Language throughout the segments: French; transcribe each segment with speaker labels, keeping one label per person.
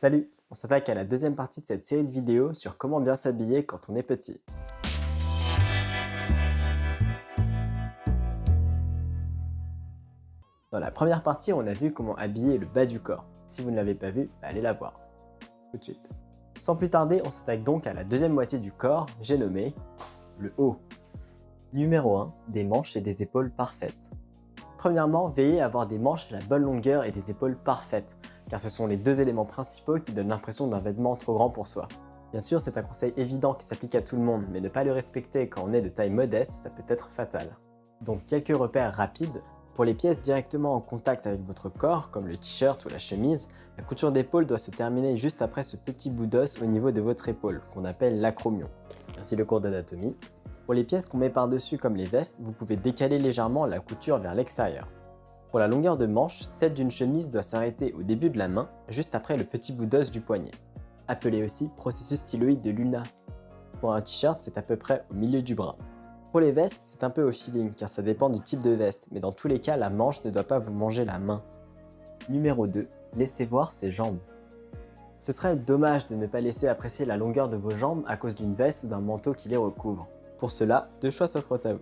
Speaker 1: Salut On s'attaque à la deuxième partie de cette série de vidéos sur comment bien s'habiller quand on est petit. Dans la première partie, on a vu comment habiller le bas du corps. Si vous ne l'avez pas vu, bah, allez la voir. Tout de suite. Sans plus tarder, on s'attaque donc à la deuxième moitié du corps, j'ai nommé le haut. Numéro 1. Des manches et des épaules parfaites. Premièrement, veillez à avoir des manches à la bonne longueur et des épaules parfaites, car ce sont les deux éléments principaux qui donnent l'impression d'un vêtement trop grand pour soi. Bien sûr, c'est un conseil évident qui s'applique à tout le monde, mais ne pas le respecter quand on est de taille modeste, ça peut être fatal. Donc quelques repères rapides. Pour les pièces directement en contact avec votre corps, comme le t-shirt ou la chemise, la couture d'épaule doit se terminer juste après ce petit bout d'os au niveau de votre épaule, qu'on appelle l'acromion. Merci le cours d'anatomie. Pour les pièces qu'on met par-dessus comme les vestes, vous pouvez décaler légèrement la couture vers l'extérieur. Pour la longueur de manche, celle d'une chemise doit s'arrêter au début de la main, juste après le petit bout d'os du poignet. Appelé aussi processus styloïde de Luna. Pour un t-shirt, c'est à peu près au milieu du bras. Pour les vestes, c'est un peu au feeling car ça dépend du type de veste, mais dans tous les cas, la manche ne doit pas vous manger la main. Numéro 2. Laissez voir ses jambes. Ce serait dommage de ne pas laisser apprécier la longueur de vos jambes à cause d'une veste ou d'un manteau qui les recouvre. Pour cela, deux choix s'offrent à vous.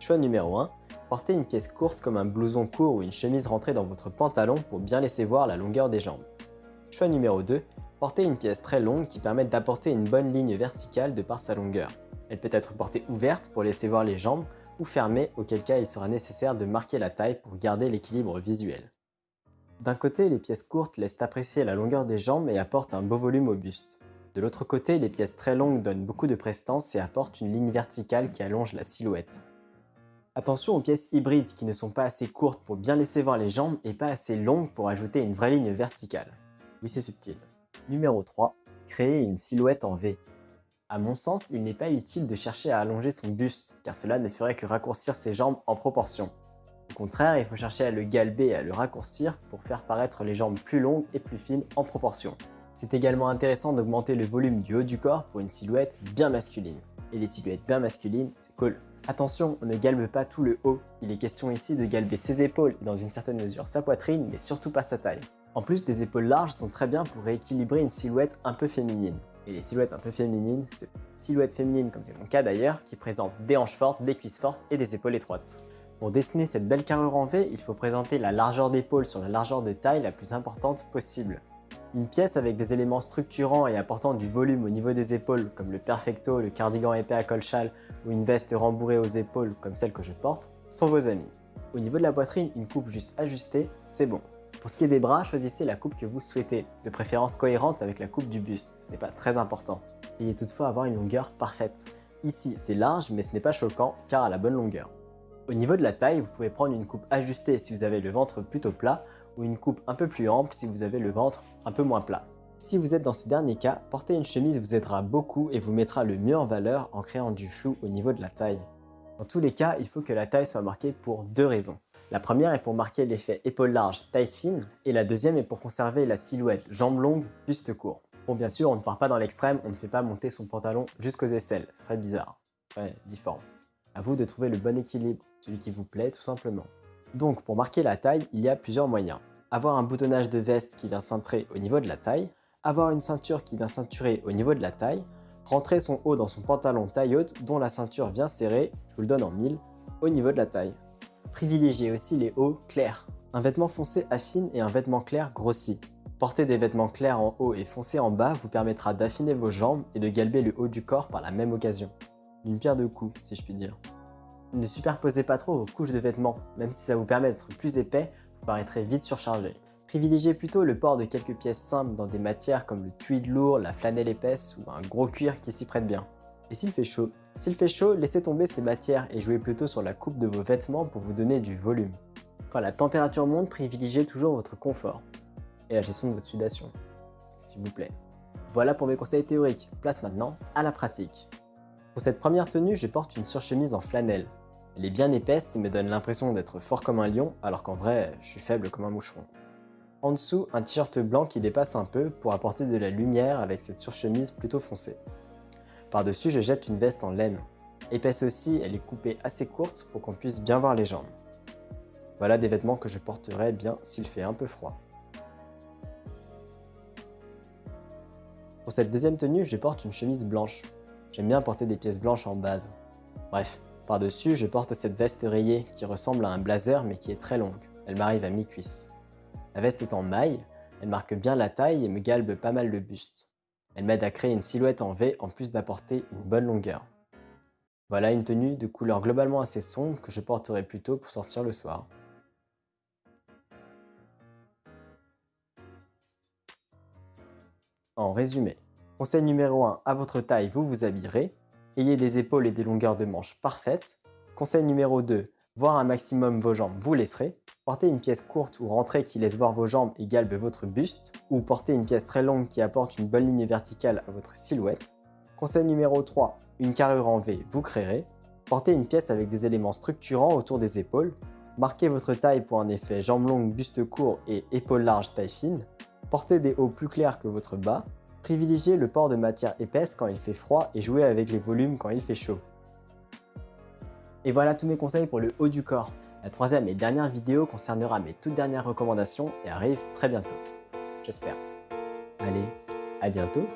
Speaker 1: Choix numéro 1. Portez une pièce courte comme un blouson court ou une chemise rentrée dans votre pantalon pour bien laisser voir la longueur des jambes. Choix numéro 2. Portez une pièce très longue qui permette d'apporter une bonne ligne verticale de par sa longueur. Elle peut être portée ouverte pour laisser voir les jambes ou fermée auquel cas il sera nécessaire de marquer la taille pour garder l'équilibre visuel. D'un côté, les pièces courtes laissent apprécier la longueur des jambes et apportent un beau volume au buste. De l'autre côté, les pièces très longues donnent beaucoup de prestance et apportent une ligne verticale qui allonge la silhouette. Attention aux pièces hybrides qui ne sont pas assez courtes pour bien laisser voir les jambes et pas assez longues pour ajouter une vraie ligne verticale. Oui, c'est subtil. Numéro 3. Créer une silhouette en V. À mon sens, il n'est pas utile de chercher à allonger son buste, car cela ne ferait que raccourcir ses jambes en proportion. Au contraire, il faut chercher à le galber et à le raccourcir pour faire paraître les jambes plus longues et plus fines en proportion. C'est également intéressant d'augmenter le volume du haut du corps pour une silhouette bien masculine. Et les silhouettes bien masculines, c'est cool. Attention, on ne galbe pas tout le haut. Il est question ici de galber ses épaules et dans une certaine mesure sa poitrine, mais surtout pas sa taille. En plus, des épaules larges sont très bien pour rééquilibrer une silhouette un peu féminine. Et les silhouettes un peu féminines, c'est silhouettes féminines comme c'est mon cas d'ailleurs, qui présentent des hanches fortes, des cuisses fortes et des épaules étroites. Pour dessiner cette belle carrure en V, il faut présenter la largeur d'épaule sur la largeur de taille la plus importante possible. Une pièce avec des éléments structurants et apportant du volume au niveau des épaules, comme le perfecto, le cardigan épais à col châle ou une veste rembourrée aux épaules comme celle que je porte, sont vos amis. Au niveau de la poitrine, une coupe juste ajustée, c'est bon. Pour ce qui est des bras, choisissez la coupe que vous souhaitez, de préférence cohérente avec la coupe du buste, ce n'est pas très important. Ayez toutefois avoir une longueur parfaite. Ici, c'est large, mais ce n'est pas choquant, car à la bonne longueur. Au niveau de la taille, vous pouvez prendre une coupe ajustée si vous avez le ventre plutôt plat, ou une coupe un peu plus ample si vous avez le ventre un peu moins plat. Si vous êtes dans ce dernier cas, porter une chemise vous aidera beaucoup et vous mettra le mieux en valeur en créant du flou au niveau de la taille. Dans tous les cas, il faut que la taille soit marquée pour deux raisons. La première est pour marquer l'effet épaule large, taille fine, et la deuxième est pour conserver la silhouette jambes longues, buste court. Bon bien sûr, on ne part pas dans l'extrême, on ne fait pas monter son pantalon jusqu'aux aisselles, ça ferait bizarre. Ouais, difforme. À vous de trouver le bon équilibre, celui qui vous plaît tout simplement. Donc pour marquer la taille, il y a plusieurs moyens. Avoir un boutonnage de veste qui vient cintrer au niveau de la taille, avoir une ceinture qui vient ceinturer au niveau de la taille, rentrer son haut dans son pantalon taille haute dont la ceinture vient serrer, je vous le donne en mille, au niveau de la taille. Privilégiez aussi les hauts clairs. Un vêtement foncé affine et un vêtement clair grossit. Porter des vêtements clairs en haut et foncés en bas vous permettra d'affiner vos jambes et de galber le haut du corps par la même occasion. D'une pierre deux coups, si je puis dire. Ne superposez pas trop vos couches de vêtements, même si ça vous permet d'être plus épais, paraîtrez vite surchargé. Privilégiez plutôt le port de quelques pièces simples dans des matières comme le tweed lourd, la flanelle épaisse ou un gros cuir qui s'y prête bien. Et s'il fait chaud? S'il fait chaud, laissez tomber ces matières et jouez plutôt sur la coupe de vos vêtements pour vous donner du volume. Quand la température monte, privilégiez toujours votre confort et la gestion de votre sudation, s'il vous plaît. Voilà pour mes conseils théoriques, place maintenant à la pratique. Pour cette première tenue, je porte une surchemise en flanelle. Elle est bien épaisse et me donne l'impression d'être fort comme un lion, alors qu'en vrai, je suis faible comme un moucheron. En dessous, un t-shirt blanc qui dépasse un peu pour apporter de la lumière avec cette surchemise plutôt foncée. Par-dessus, je jette une veste en laine. Épaisse aussi, elle est coupée assez courte pour qu'on puisse bien voir les jambes. Voilà des vêtements que je porterai bien s'il fait un peu froid. Pour cette deuxième tenue, je porte une chemise blanche. J'aime bien porter des pièces blanches en base. Bref, par-dessus, je porte cette veste rayée qui ressemble à un blazer mais qui est très longue. Elle m'arrive à mi-cuisse. La veste est en maille, elle marque bien la taille et me galbe pas mal le buste. Elle m'aide à créer une silhouette en V en plus d'apporter une bonne longueur. Voilà une tenue de couleur globalement assez sombre que je porterai plutôt pour sortir le soir. En résumé, conseil numéro 1, à votre taille, vous vous habillerez. Ayez des épaules et des longueurs de manches parfaites. Conseil numéro 2, voir un maximum vos jambes, vous laisserez. Portez une pièce courte ou rentrée qui laisse voir vos jambes et galbe votre buste, ou portez une pièce très longue qui apporte une bonne ligne verticale à votre silhouette. Conseil numéro 3, une carrure en V, vous créerez. Portez une pièce avec des éléments structurants autour des épaules. Marquez votre taille pour un effet jambes longues, buste court et épaules larges, taille fine. Portez des hauts plus clairs que votre bas. Privilégiez le port de matière épaisse quand il fait froid et jouez avec les volumes quand il fait chaud. Et voilà tous mes conseils pour le haut du corps. La troisième et dernière vidéo concernera mes toutes dernières recommandations et arrive très bientôt. J'espère. Allez, à bientôt